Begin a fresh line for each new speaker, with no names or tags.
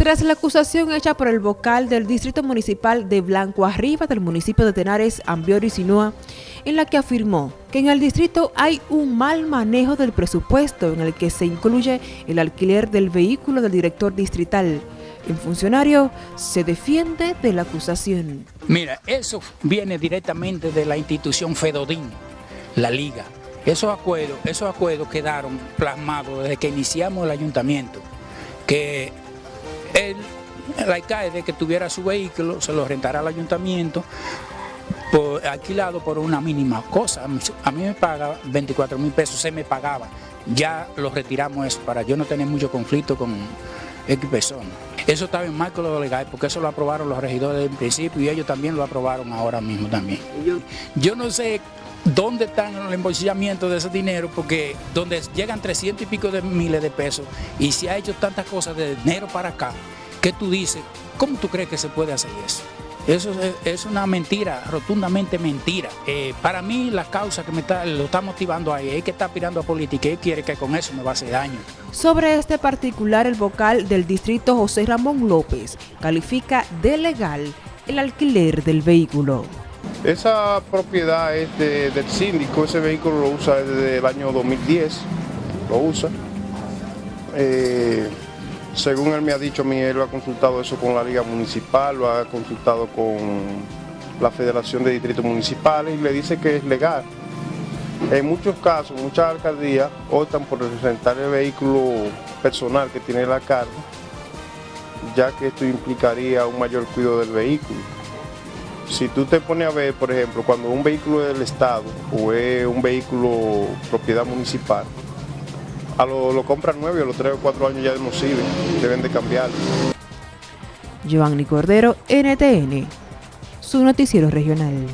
Tras la acusación hecha por el vocal del Distrito Municipal de Blanco Arriba del municipio de Tenares, Ambiori Sinúa, en la que afirmó que en el distrito hay un mal manejo del presupuesto en el que se incluye el alquiler del vehículo del director distrital. El funcionario se defiende de la acusación.
Mira, eso viene directamente de la institución Fedodín, la liga. Esos acuerdos, esos acuerdos quedaron plasmados desde que iniciamos el ayuntamiento, que el, el alcalde que tuviera su vehículo se lo rentará al ayuntamiento por, alquilado por una mínima cosa. A mí me paga 24 mil pesos, se me pagaba. Ya lo retiramos eso para yo no tener mucho conflicto con X personas. Eso estaba en marco de lo legal porque eso lo aprobaron los regidores en principio y ellos también lo aprobaron ahora mismo también. Yo no sé dónde están los embolsillamientos de ese dinero, porque donde llegan 300 y pico de miles de pesos y se ha hecho tantas cosas de enero para acá, que tú dices, ¿cómo tú crees que se puede hacer eso? Eso es, una mentira, rotundamente mentira. Eh, para mí la causa que me está, lo está motivando ahí es que está aspirando a política y quiere que con eso me va a hacer daño.
Sobre este particular, el vocal del distrito José Ramón López califica de legal el alquiler del vehículo.
Esa propiedad es del síndico, ese vehículo lo usa desde el año 2010, lo usa. Eh, según él me ha dicho él lo ha consultado eso con la Liga Municipal, lo ha consultado con la Federación de Distritos Municipales y le dice que es legal. En muchos casos, muchas alcaldías optan por presentar el vehículo personal que tiene la carga, ya que esto implicaría un mayor cuidado del vehículo. Si tú te pones a ver, por ejemplo, cuando un vehículo es del Estado o es un vehículo propiedad municipal, a lo, lo compran nuevo y a los 3 o 4 años ya no sirve, deben de cambiarlo.
Giovanni Cordero, NTN, su noticiero regional.